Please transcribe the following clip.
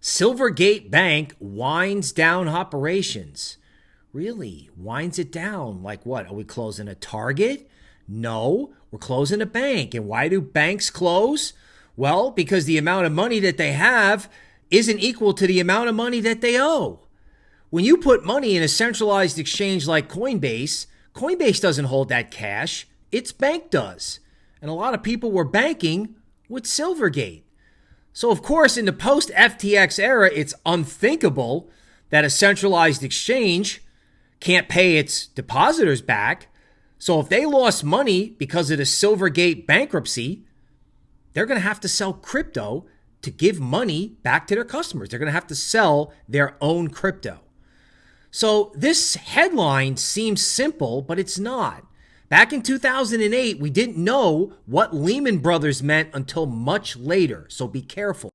Silvergate Bank winds down operations. Really? Winds it down? Like what? Are we closing a Target? No, we're closing a bank. And why do banks close? Well, because the amount of money that they have isn't equal to the amount of money that they owe. When you put money in a centralized exchange like Coinbase, Coinbase doesn't hold that cash, its bank does. And a lot of people were banking with Silvergate. So, of course, in the post FTX era, it's unthinkable that a centralized exchange can't pay its depositors back. So, if they lost money because of the Silvergate bankruptcy, they're going to have to sell crypto to give money back to their customers. They're going to have to sell their own crypto. So, this headline seems simple, but it's not. Back in 2008, we didn't know what Lehman Brothers meant until much later, so be careful.